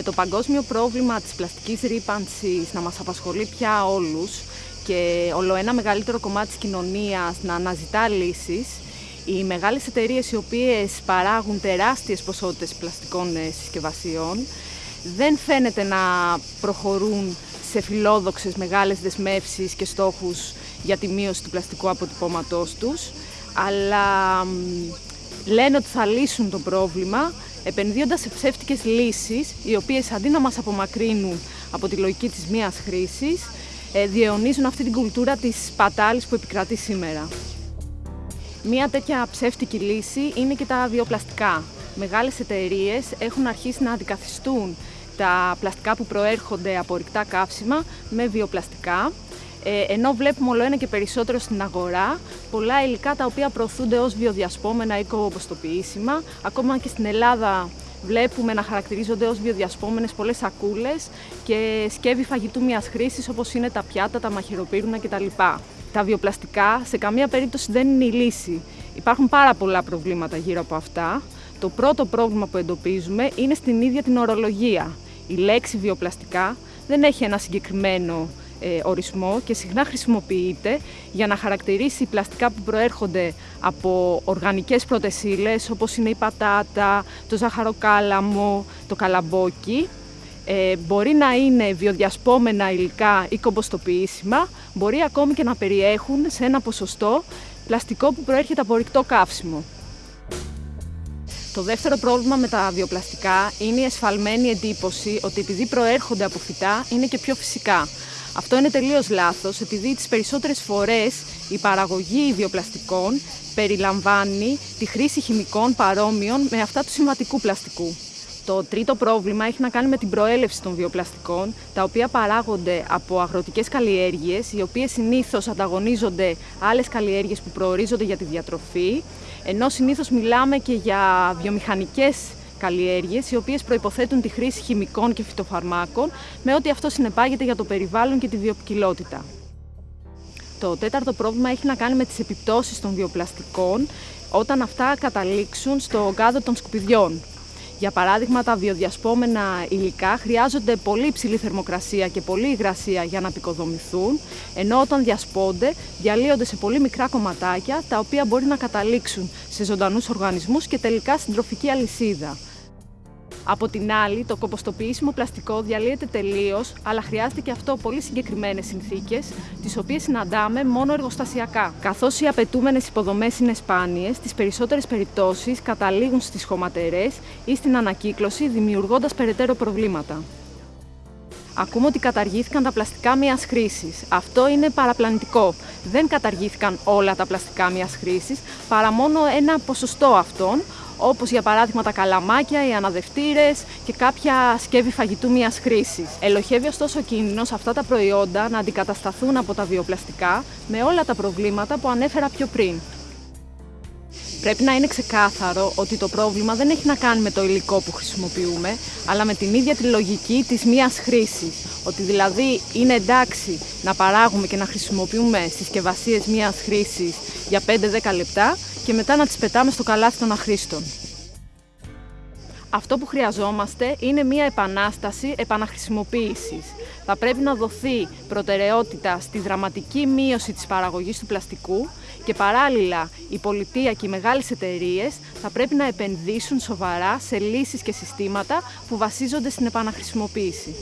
Με το παγκόσμιο πρόβλημα της πλαστικής ρήπανσης να μας απασχολεί πια όλους και όλο ένα μεγαλύτερο κομμάτι της κοινωνίας να αναζητά λύσεις, οι μεγάλες εταιρείες οι οποίες παράγουν τεράστιες ποσότητες πλαστικών ε, συσκευασιών δεν φαίνεται να προχωρούν σε φιλόδοξες μεγάλες δεσμεύσεις και στόχους για τη μείωση του πλαστικού αποτυπώματός τους, αλλά λένε ότι θα λύσουν το πρόβλημα επενδύοντας σε ψεύτικες λύσεις, οι οποίες αντί να μας απομακρύνουν από τη λογική της μίας χρήσης, ε, διαιωνίζουν αυτή την κουλτούρα της πατάλης που επικρατεί σήμερα. Μία τέτοια ψεύτικη λύση είναι και τα βιοπλαστικά. Μεγάλες εταιρείες έχουν αρχίσει να αντικαθιστούν τα πλαστικά που προέρχονται από ορυκτά καύσιμα με βιοπλαστικά, ε, ενώ βλέπουμε όλο ένα και περισσότερο στην αγορά πολλά υλικά τα οποία προωθούνται ως βιοδιασπόμενα ή κομποστοποιήσιμα. Ακόμα και στην Ελλάδα βλέπουμε να χαρακτηρίζονται ως βιοδιασπόμενες πολλές σακούλες και σκεύη φαγητού μιας χρήσης όπως είναι τα πιάτα, τα μαχαιροπύρουνα κτλ. Τα βιοπλαστικά σε καμία περίπτωση δεν είναι η λύση. Υπάρχουν πάρα πολλά προβλήματα γύρω από αυτά. Το πρώτο πρόβλημα που εντοπίζουμε είναι στην ίδια την ορολογία. Η λέξη βιοπλαστικά δεν έχει ένα συγκεκριμένο ε, ορισμό και συχνά χρησιμοποιείται για να χαρακτηρίσει πλαστικά που προέρχονται από οργανικές πρώτες όπως είναι η πατάτα, το ζαχαροκάλαμο, το καλαμπόκι. Ε, μπορεί να είναι βιοδιασπόμενα υλικά ή κομποστοποιήσιμα, μπορεί ακόμη και να περιέχουν σε ένα ποσοστό πλαστικό που προέρχεται από ρηκτό καύσιμο. Το δεύτερο πρόβλημα με τα βιοπλαστικά είναι η εσφαλμένη εντύπωση ότι επειδή προέρχονται από φυτά είναι και πιο φυσικά. Αυτό είναι τελείως λάθος, επειδή τις περισσότερες φορές η παραγωγή βιοπλαστικών περιλαμβάνει τη χρήση χημικών παρόμοιων με αυτά του συμβατικού πλαστικού. Το τρίτο πρόβλημα έχει να κάνει με την προέλευση των βιοπλαστικών, τα οποία παράγονται από αγροτικές καλλιέργειες, οι οποίες συνήθως ανταγωνίζονται άλλες καλλιέργειες που προορίζονται για τη διατροφή, ενώ συνήθως μιλάμε και για βιομηχανικές καλλιέργειες, οι οποίες προϋποθέτουν τη χρήση χημικών και φυτοφαρμάκων, με ό,τι αυτό συνεπάγεται για το περιβάλλον και τη βιοπικιλότητα. Το τέταρτο πρόβλημα έχει να κάνει με τις επιπτώσεις των βιοπλαστικών όταν αυτά καταλήξουν στο γάδο των σκουπιδιών. Για παράδειγμα, τα βιοδιασπόμενα υλικά χρειάζονται πολύ υψηλή θερμοκρασία και πολύ υγρασία για να πικοδομηθούν, ενώ όταν διασπώνται διαλύονται σε πολύ μικρά κομματάκια, τα οποία μπορεί να καταλήξουν σε ζωντανούς οργανισμούς και τελικά στην τροφική αλυσίδα. Από την άλλη, το κομποστοποιήσιμο πλαστικό διαλύεται τελείως, αλλά χρειάζεται και αυτό πολύ συγκεκριμένες συνθήκες, τις οποίες συναντάμε μόνο εργοστασιακά. Καθώς οι απαιτούμενες υποδομές είναι σπάνιες, στι περισσότερες περιπτώσεις καταλήγουν στις χωματερές ή στην ανακύκλωση, δημιουργώντας περαιτέρω προβλήματα. Ακούμε ότι καταργήθηκαν τα πλαστικά μιας χρήσης. Αυτό είναι παραπλανητικό. Δεν καταργήθηκαν όλα τα πλαστικά μιας χρήσης, παρά μόνο ένα ποσοστό αυτών, όπως για παράδειγμα τα καλαμάκια, οι αναδευτήρες και κάποια σκεύη φαγητού μιας χρήσης. Ελοχεύει ωστόσο ο κίνδυνος αυτά τα προϊόντα να αντικατασταθούν από τα βιοπλαστικά με όλα τα προβλήματα που ανέφερα πιο πριν. Πρέπει να είναι ξεκάθαρο ότι το πρόβλημα δεν έχει να κάνει με το υλικό που χρησιμοποιούμε, αλλά με την ίδια τη λογική της μίας χρήσης. Ότι δηλαδή είναι εντάξει να παράγουμε και να χρησιμοποιούμε συσκευασίες μίας χρήσης για 5-10 λεπτά και μετά να τις πετάμε στο καλάθι των αχρήστων. Αυτό που χρειαζόμαστε είναι μία επανάσταση επαναχρησιμοποίησης. Θα πρέπει να δοθεί προτεραιότητα στη δραματική μείωση της παραγωγής του πλαστικού και παράλληλα η πολιτεία και οι μεγάλες εταιρείες θα πρέπει να επενδύσουν σοβαρά σε λύσεις και συστήματα που βασίζονται στην επαναχρησιμοποίηση.